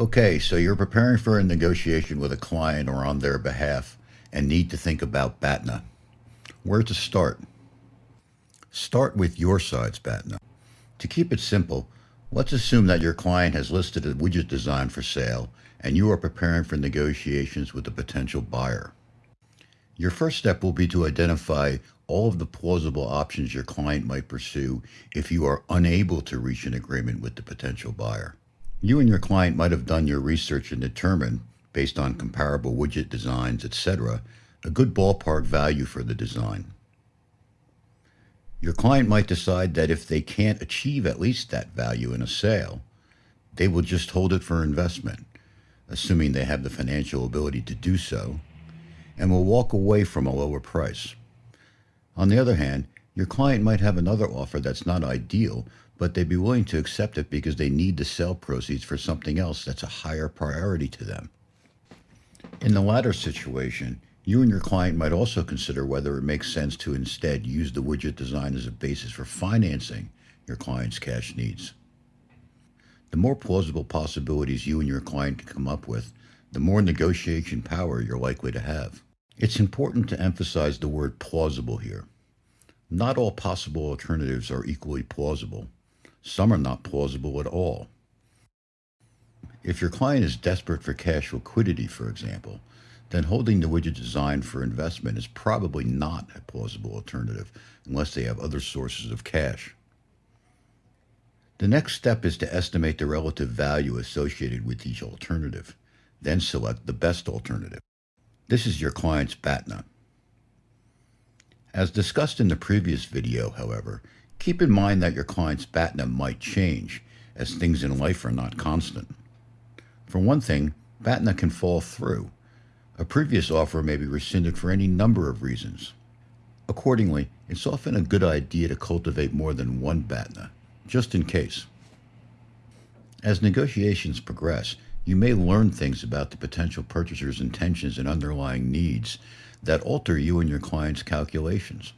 Okay, so you're preparing for a negotiation with a client or on their behalf and need to think about BATNA. Where to start? Start with your side's BATNA. To keep it simple, let's assume that your client has listed a widget design for sale and you are preparing for negotiations with a potential buyer. Your first step will be to identify all of the plausible options your client might pursue if you are unable to reach an agreement with the potential buyer. You and your client might have done your research and determined, based on comparable widget designs, etc., a good ballpark value for the design. Your client might decide that if they can't achieve at least that value in a sale, they will just hold it for investment, assuming they have the financial ability to do so, and will walk away from a lower price. On the other hand, your client might have another offer that's not ideal, but they'd be willing to accept it because they need the sale proceeds for something else that's a higher priority to them. In the latter situation, you and your client might also consider whether it makes sense to instead use the widget design as a basis for financing your client's cash needs. The more plausible possibilities you and your client can come up with, the more negotiation power you're likely to have. It's important to emphasize the word plausible here. Not all possible alternatives are equally plausible. Some are not plausible at all. If your client is desperate for cash liquidity, for example, then holding the widget design for investment is probably not a plausible alternative unless they have other sources of cash. The next step is to estimate the relative value associated with each alternative, then select the best alternative. This is your client's BATNA. As discussed in the previous video, however, Keep in mind that your client's BATNA might change, as things in life are not constant. For one thing, BATNA can fall through. A previous offer may be rescinded for any number of reasons. Accordingly, it's often a good idea to cultivate more than one BATNA, just in case. As negotiations progress, you may learn things about the potential purchaser's intentions and underlying needs that alter you and your client's calculations.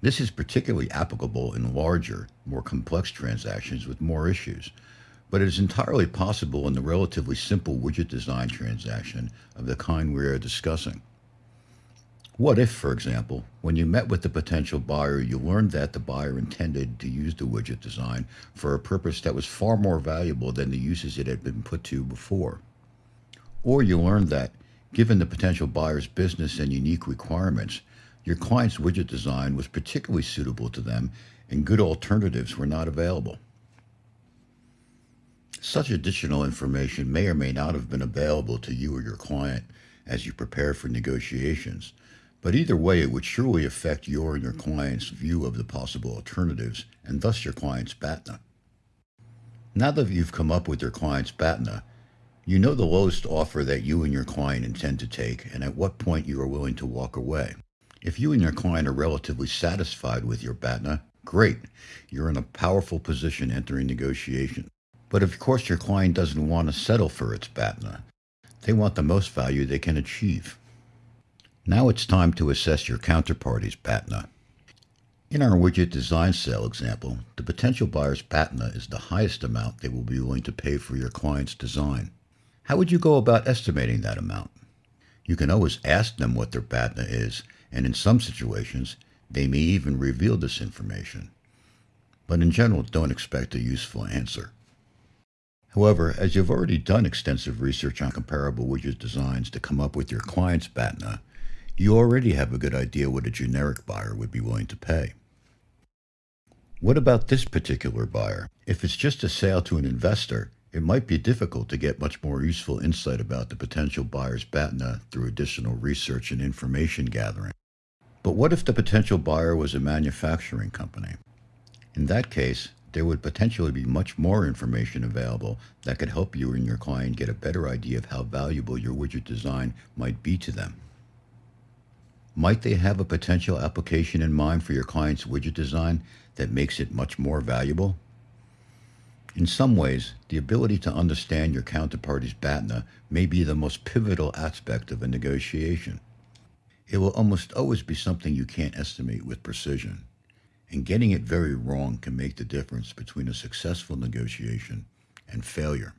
This is particularly applicable in larger, more complex transactions with more issues, but it is entirely possible in the relatively simple widget design transaction of the kind we are discussing. What if, for example, when you met with the potential buyer, you learned that the buyer intended to use the widget design for a purpose that was far more valuable than the uses it had been put to before? Or you learned that, given the potential buyer's business and unique requirements, your client's widget design was particularly suitable to them and good alternatives were not available. Such additional information may or may not have been available to you or your client as you prepare for negotiations, but either way it would surely affect your and your client's view of the possible alternatives and thus your client's BATNA. Now that you've come up with your client's BATNA, you know the lowest offer that you and your client intend to take and at what point you are willing to walk away. If you and your client are relatively satisfied with your BATNA, great. You're in a powerful position entering negotiation. But of course, your client doesn't want to settle for its BATNA. They want the most value they can achieve. Now it's time to assess your counterparty's BATNA. In our widget design sale example, the potential buyer's BATNA is the highest amount they will be willing to pay for your client's design. How would you go about estimating that amount? You can always ask them what their BATNA is and in some situations, they may even reveal this information. But in general, don't expect a useful answer. However, as you've already done extensive research on comparable widget designs to come up with your client's BATNA, you already have a good idea what a generic buyer would be willing to pay. What about this particular buyer? If it's just a sale to an investor, it might be difficult to get much more useful insight about the potential buyer's BATNA through additional research and information gathering. But what if the potential buyer was a manufacturing company? In that case, there would potentially be much more information available that could help you and your client get a better idea of how valuable your widget design might be to them. Might they have a potential application in mind for your client's widget design that makes it much more valuable? In some ways, the ability to understand your counterparty's BATNA may be the most pivotal aspect of a negotiation. It will almost always be something you can't estimate with precision, and getting it very wrong can make the difference between a successful negotiation and failure.